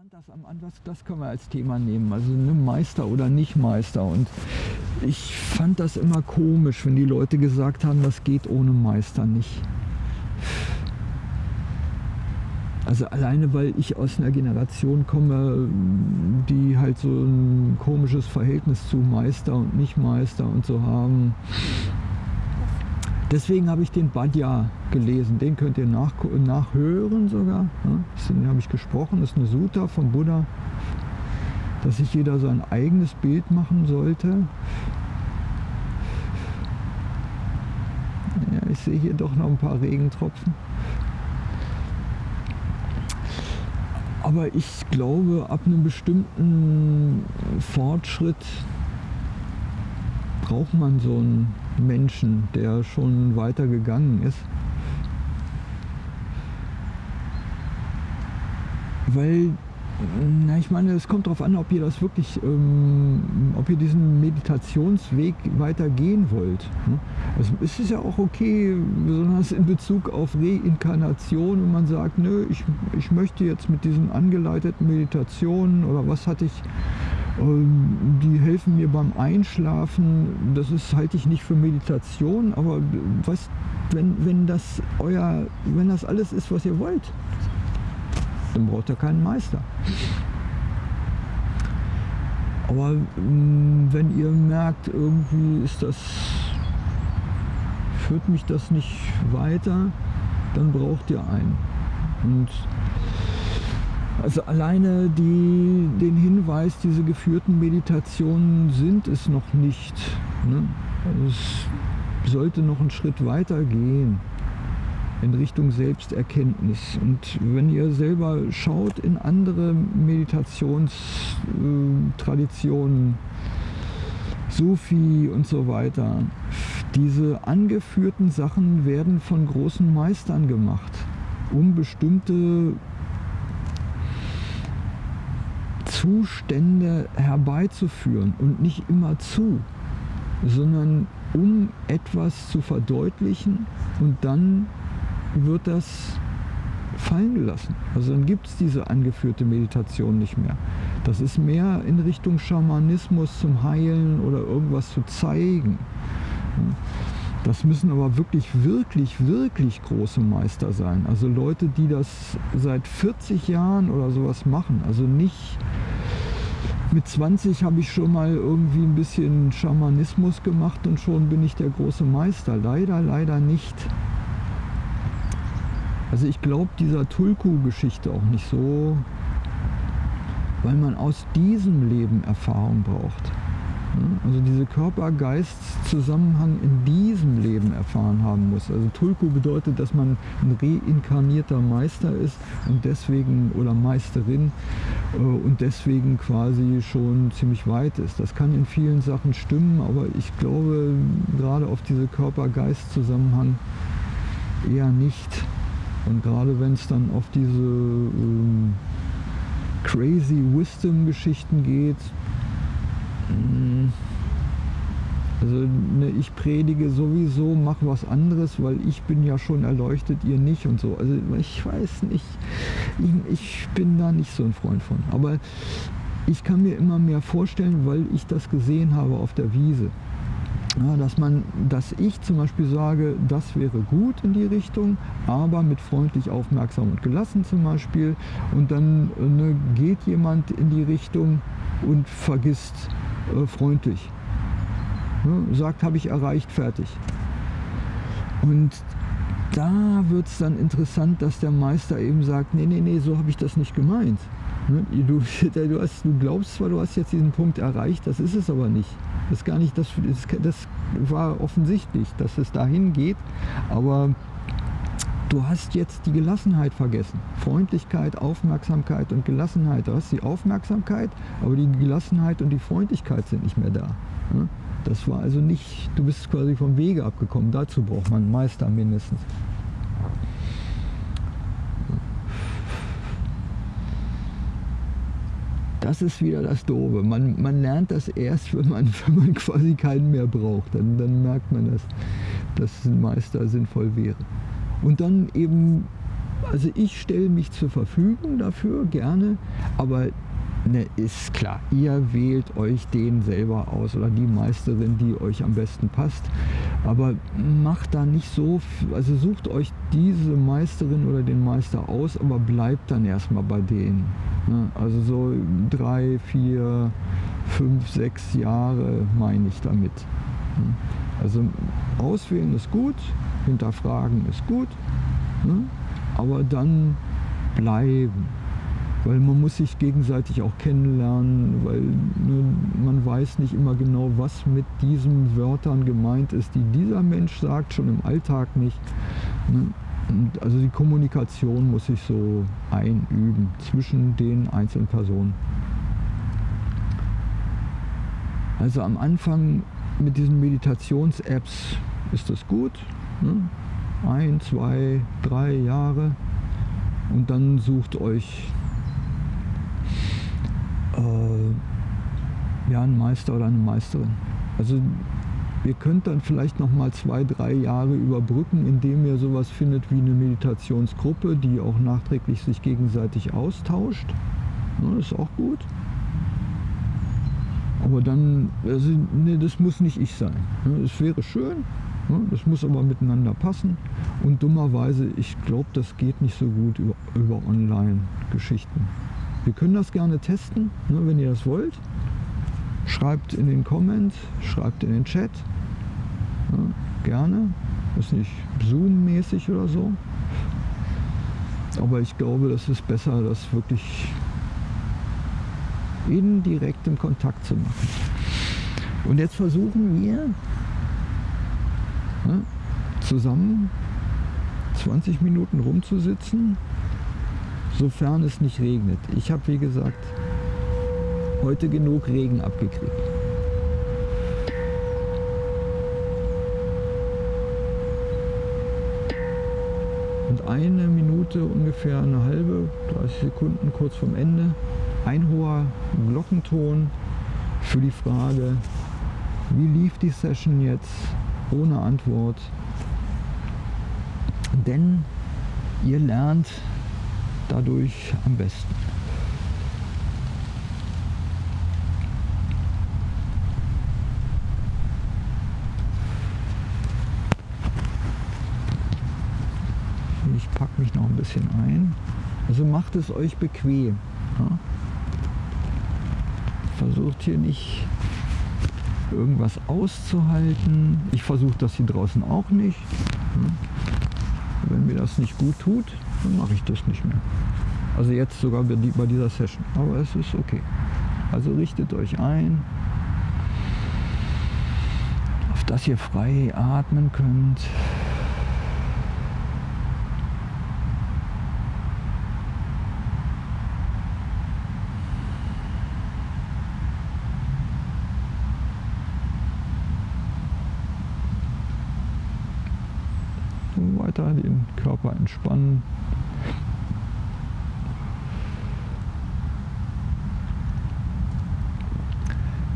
fand das am Anfang, das können wir als Thema nehmen, also ne, Meister oder nicht Meister. Und ich fand das immer komisch, wenn die Leute gesagt haben, das geht ohne Meister nicht. Also alleine, weil ich aus einer Generation komme, die halt so ein komisches Verhältnis zu Meister und Nicht-Meister und so haben. Deswegen habe ich den Badja gelesen. Den könnt ihr nach, nachhören sogar. Den habe ich gesprochen. Das ist eine Sutta vom Buddha, dass sich jeder sein eigenes Bild machen sollte. Ja, ich sehe hier doch noch ein paar Regentropfen. Aber ich glaube, ab einem bestimmten Fortschritt braucht man so einen Menschen, der schon weiter gegangen ist. Weil, na, ich meine, es kommt darauf an, ob ihr das wirklich, ähm, ob ihr diesen Meditationsweg weitergehen wollt. Ne? Also es ist ja auch okay, besonders in Bezug auf Reinkarnation, wenn man sagt, nö, ich, ich möchte jetzt mit diesen angeleiteten Meditationen oder was hatte ich die helfen mir beim Einschlafen. Das ist, halte ich nicht für Meditation, aber was, wenn, wenn, das euer, wenn das alles ist, was ihr wollt, dann braucht ihr keinen Meister. Aber mm, wenn ihr merkt, irgendwie ist das, führt mich das nicht weiter, dann braucht ihr einen. Und also alleine die, den Hinweis, diese geführten Meditationen sind es noch nicht. Ne? Also es sollte noch einen Schritt weiter gehen in Richtung Selbsterkenntnis. Und wenn ihr selber schaut in andere Meditationstraditionen, Sufi und so weiter, diese angeführten Sachen werden von großen Meistern gemacht, um bestimmte Zustände herbeizuführen und nicht immer zu, sondern um etwas zu verdeutlichen und dann wird das fallen gelassen. Also dann gibt es diese angeführte Meditation nicht mehr. Das ist mehr in Richtung Schamanismus zum Heilen oder irgendwas zu zeigen. Das müssen aber wirklich, wirklich, wirklich große Meister sein. Also Leute, die das seit 40 Jahren oder sowas machen. Also nicht mit 20 habe ich schon mal irgendwie ein bisschen Schamanismus gemacht und schon bin ich der große Meister. Leider, leider nicht. Also ich glaube dieser Tulku-Geschichte auch nicht so, weil man aus diesem Leben Erfahrung braucht. Also diese Körper-Geist-Zusammenhang in diesem Leben erfahren haben muss. Also Tulku bedeutet, dass man ein reinkarnierter Meister ist und deswegen oder Meisterin äh, und deswegen quasi schon ziemlich weit ist. Das kann in vielen Sachen stimmen, aber ich glaube gerade auf diese Körper-Geist-Zusammenhang eher nicht. Und gerade wenn es dann auf diese ähm, crazy Wisdom-Geschichten geht, also ne, ich predige sowieso, mach was anderes, weil ich bin ja schon erleuchtet, ihr nicht und so. Also ich weiß nicht, ich, ich bin da nicht so ein Freund von. Aber ich kann mir immer mehr vorstellen, weil ich das gesehen habe auf der Wiese. Ja, dass, man, dass ich zum Beispiel sage, das wäre gut in die Richtung, aber mit freundlich, aufmerksam und gelassen zum Beispiel. Und dann ne, geht jemand in die Richtung und vergisst äh, freundlich. Ne, sagt, habe ich erreicht, fertig. Und da wird es dann interessant, dass der Meister eben sagt, nee, nee, nee, so habe ich das nicht gemeint. Ne, du, du, hast, du glaubst zwar, du hast jetzt diesen Punkt erreicht, das ist es aber nicht. Das, gar nicht das, das war offensichtlich, dass es dahin geht, aber du hast jetzt die Gelassenheit vergessen. Freundlichkeit, Aufmerksamkeit und Gelassenheit. Du hast die Aufmerksamkeit, aber die Gelassenheit und die Freundlichkeit sind nicht mehr da. Ne? Das war also nicht, du bist quasi vom Wege abgekommen. Dazu braucht man einen Meister mindestens. Das ist wieder das Doofe. Man, man lernt das erst, wenn man, wenn man quasi keinen mehr braucht. Dann, dann merkt man, dass, dass ein Meister sinnvoll wäre. Und dann eben also ich stelle mich zur Verfügung dafür, gerne, aber ne, ist klar, ihr wählt euch den selber aus oder die Meisterin, die euch am besten passt. Aber macht da nicht so, also sucht euch diese Meisterin oder den Meister aus, aber bleibt dann erstmal bei denen. Ne? Also so drei, vier, fünf, sechs Jahre meine ich damit. Ne? Also auswählen ist gut, hinterfragen ist gut, ne? aber dann bleiben weil man muss sich gegenseitig auch kennenlernen, weil ne, man weiß nicht immer genau, was mit diesen Wörtern gemeint ist, die dieser Mensch sagt, schon im Alltag nicht. Ne? Also die Kommunikation muss sich so einüben zwischen den einzelnen Personen. Also am Anfang mit diesen Meditations-Apps ist das gut. Ne? Ein, zwei, drei Jahre. Und dann sucht euch äh, ja, ein Meister oder eine Meisterin. Also ihr könnt dann vielleicht noch mal zwei, drei Jahre überbrücken, indem ihr sowas findet wie eine Meditationsgruppe, die auch nachträglich sich gegenseitig austauscht. Das ist auch gut. Aber dann, also, nee, das muss nicht ich sein. Es wäre schön, das muss aber miteinander passen. Und dummerweise, ich glaube, das geht nicht so gut über, über Online-Geschichten. Wir können das gerne testen, ne, wenn ihr das wollt. Schreibt in den Comments, schreibt in den Chat. Gerne. Ist nicht Zoom-mäßig oder so. Aber ich glaube, das ist besser, das wirklich in direktem Kontakt zu machen. Und jetzt versuchen wir ja, zusammen 20 Minuten rumzusitzen sofern es nicht regnet. Ich habe, wie gesagt, heute genug Regen abgekriegt. Und eine Minute, ungefähr eine halbe, 30 Sekunden kurz vorm Ende, ein hoher Glockenton für die Frage, wie lief die Session jetzt ohne Antwort. Denn ihr lernt dadurch am besten. Ich packe mich noch ein bisschen ein. Also macht es euch bequem. Ja? Versucht hier nicht irgendwas auszuhalten. Ich versuche das hier draußen auch nicht. Ja? Wenn mir das nicht gut tut, dann mache ich das nicht mehr. Also jetzt sogar bei dieser Session. Aber es ist okay. Also richtet euch ein, auf dass ihr frei atmen könnt. Weiter den Körper entspannen.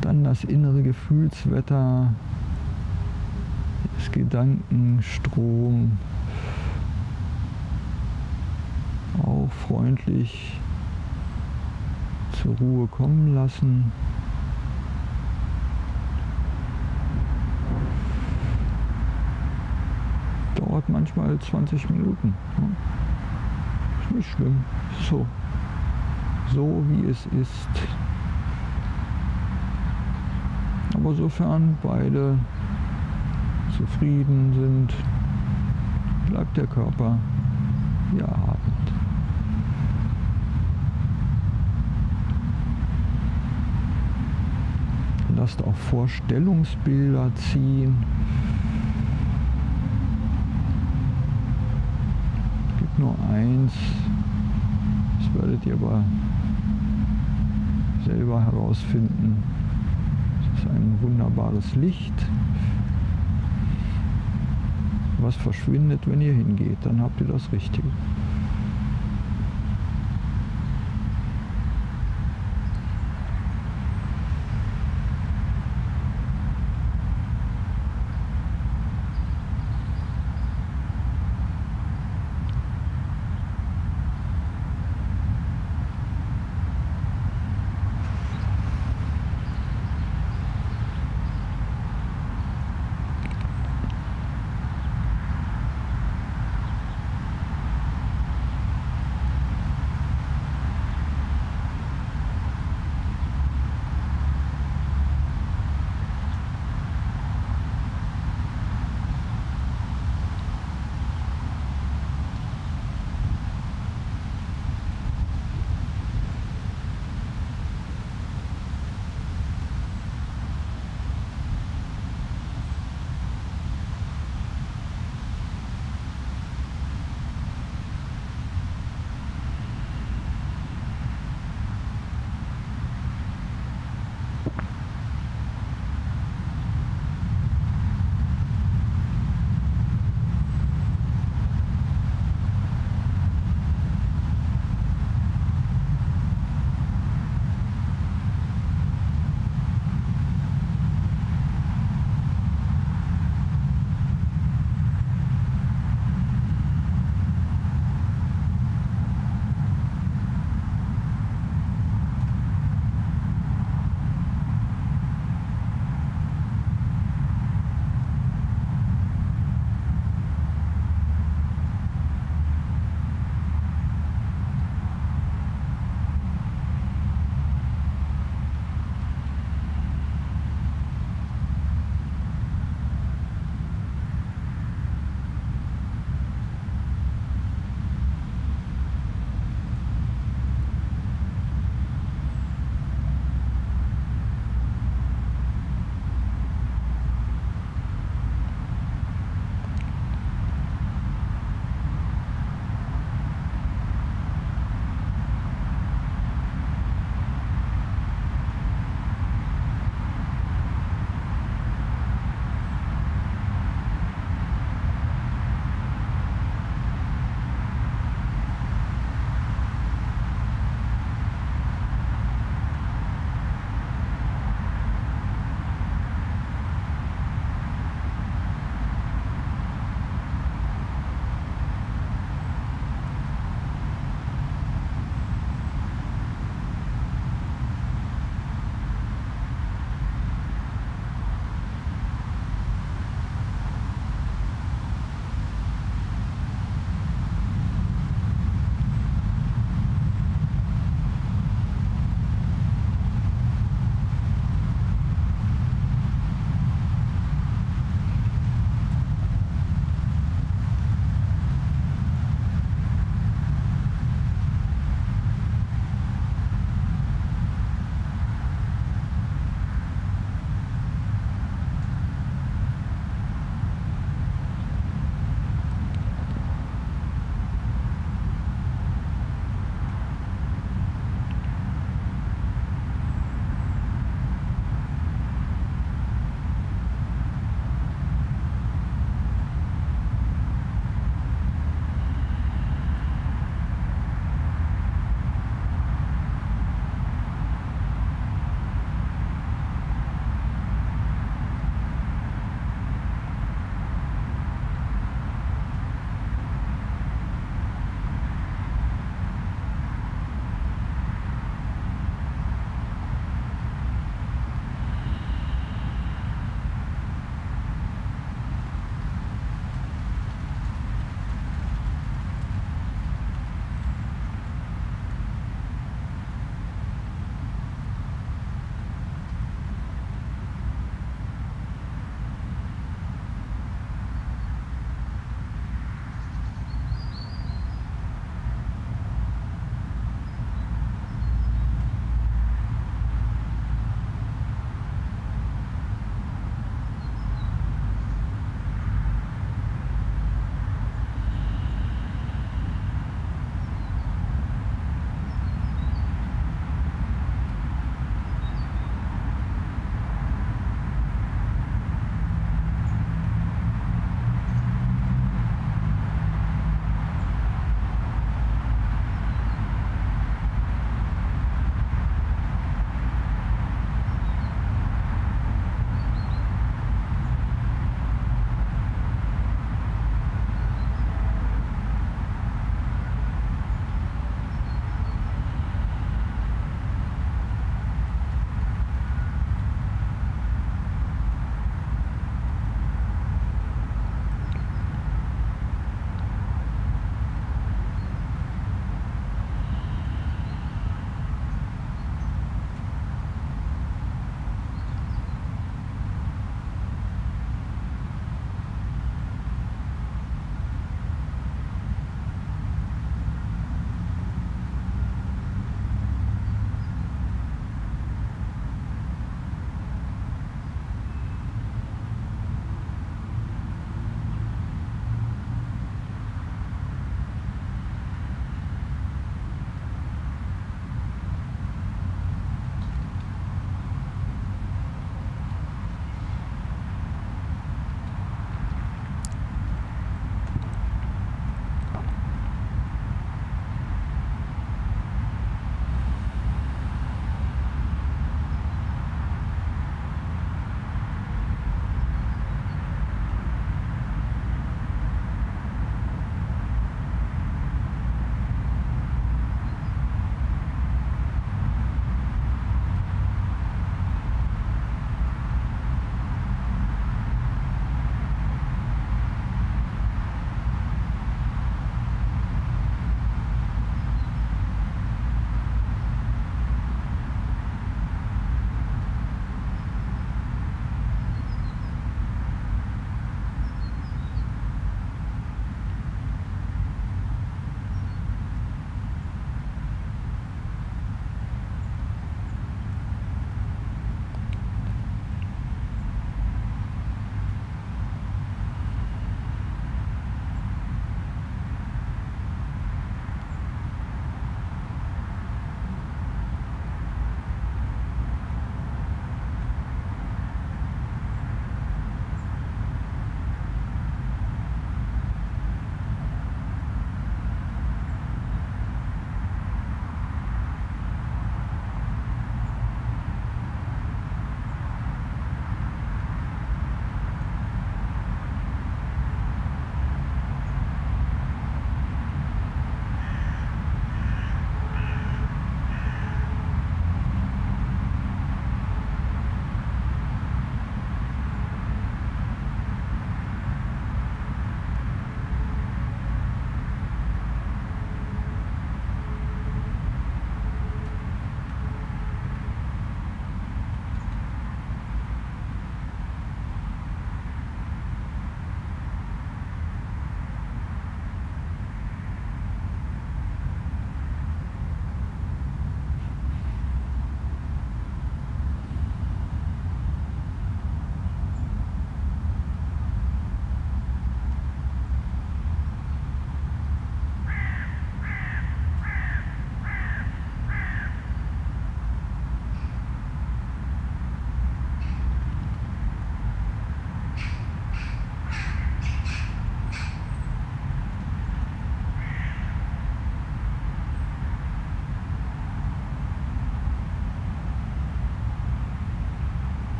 Dann das innere Gefühlswetter, das Gedankenstrom, auch freundlich zur Ruhe kommen lassen. Manchmal 20 Minuten. Ist nicht schlimm. So. So wie es ist. Aber sofern beide zufrieden sind, bleibt der Körper wie erhabend. Lasst auch Vorstellungsbilder ziehen. Es gibt nur eins, das werdet ihr aber selber herausfinden ist ein wunderbares Licht, was verschwindet, wenn ihr hingeht. Dann habt ihr das Richtige.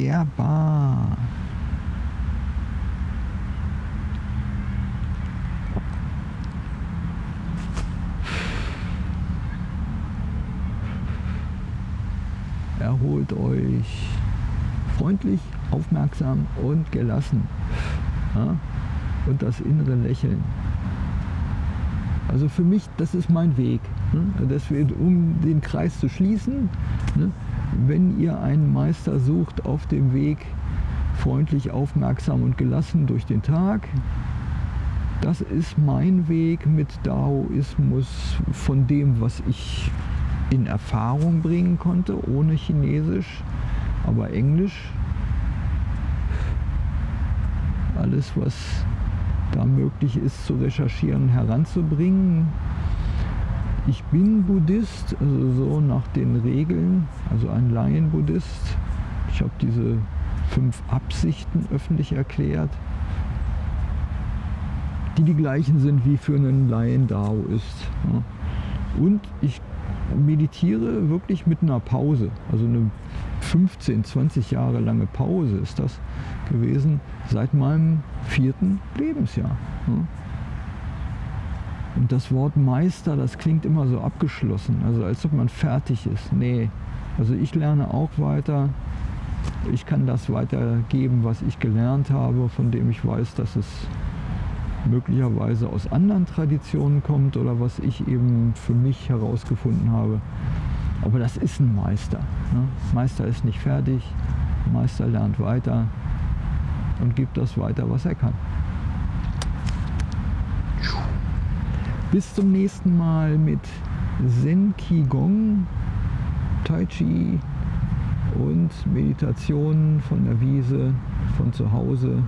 Wunderbar. Erholt euch freundlich, aufmerksam und gelassen. Ja? Und das innere Lächeln. Also für mich, das ist mein Weg. Ne? Das wird, um den Kreis zu schließen, ne? Wenn ihr einen Meister sucht auf dem Weg, freundlich, aufmerksam und gelassen durch den Tag, das ist mein Weg mit Daoismus von dem, was ich in Erfahrung bringen konnte, ohne Chinesisch, aber Englisch. Alles, was da möglich ist zu recherchieren, heranzubringen. Ich bin Buddhist, also so nach den Regeln, also ein Laien-Buddhist. Ich habe diese fünf Absichten öffentlich erklärt, die die gleichen sind wie für einen Laien Dao ist. Und ich meditiere wirklich mit einer Pause, also eine 15, 20 Jahre lange Pause ist das gewesen seit meinem vierten Lebensjahr. Und das Wort Meister, das klingt immer so abgeschlossen, also als ob man fertig ist. Nee, also ich lerne auch weiter. Ich kann das weitergeben, was ich gelernt habe, von dem ich weiß, dass es möglicherweise aus anderen Traditionen kommt oder was ich eben für mich herausgefunden habe. Aber das ist ein Meister. Ne? Meister ist nicht fertig, Meister lernt weiter und gibt das weiter, was er kann. Bis zum nächsten Mal mit Zen Qigong, Tai Chi und Meditationen von der Wiese, von zu Hause.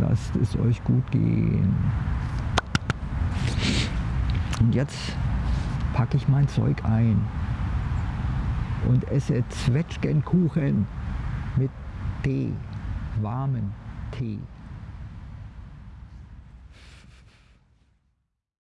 Lasst es euch gut gehen. Und jetzt packe ich mein Zeug ein und esse Zwetschgenkuchen mit Tee, warmen Tee.